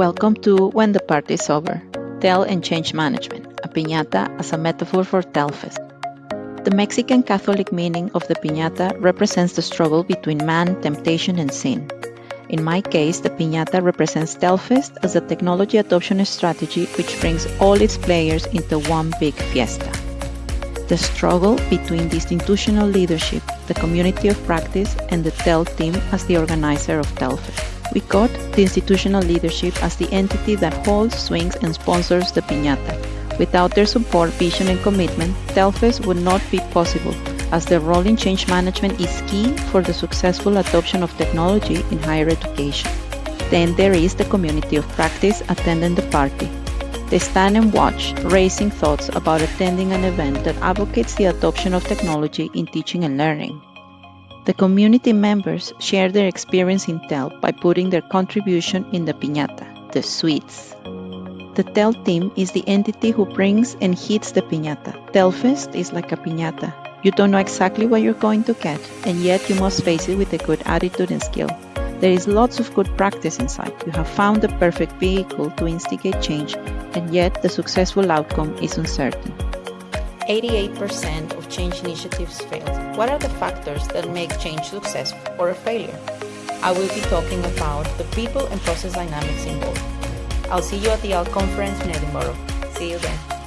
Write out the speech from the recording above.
Welcome to When the Party is Over, TEL and Change Management, a piñata as a metaphor for Telfest. The Mexican Catholic meaning of the piñata represents the struggle between man, temptation, and sin. In my case, the piñata represents Telfest as a technology adoption strategy which brings all its players into one big fiesta. The struggle between the institutional leadership, the community of practice, and the TEL team as the organizer of Telfest. We got the institutional leadership as the entity that holds, swings, and sponsors the piñata. Without their support, vision, and commitment, Telfest would not be possible, as their role in change management is key for the successful adoption of technology in higher education. Then there is the community of practice attending the party. They stand and watch, raising thoughts about attending an event that advocates the adoption of technology in teaching and learning. The community members share their experience in TEL by putting their contribution in the piñata, the sweets. The TEL team is the entity who brings and hits the piñata. Telfest is like a piñata. You don't know exactly what you're going to get, and yet you must face it with a good attitude and skill. There is lots of good practice inside. You have found the perfect vehicle to instigate change, and yet the successful outcome is uncertain. 88% of change initiatives fail. What are the factors that make change successful or a failure? I will be talking about the people and process dynamics involved. I'll see you at the ALT conference in Edinburgh. See you then.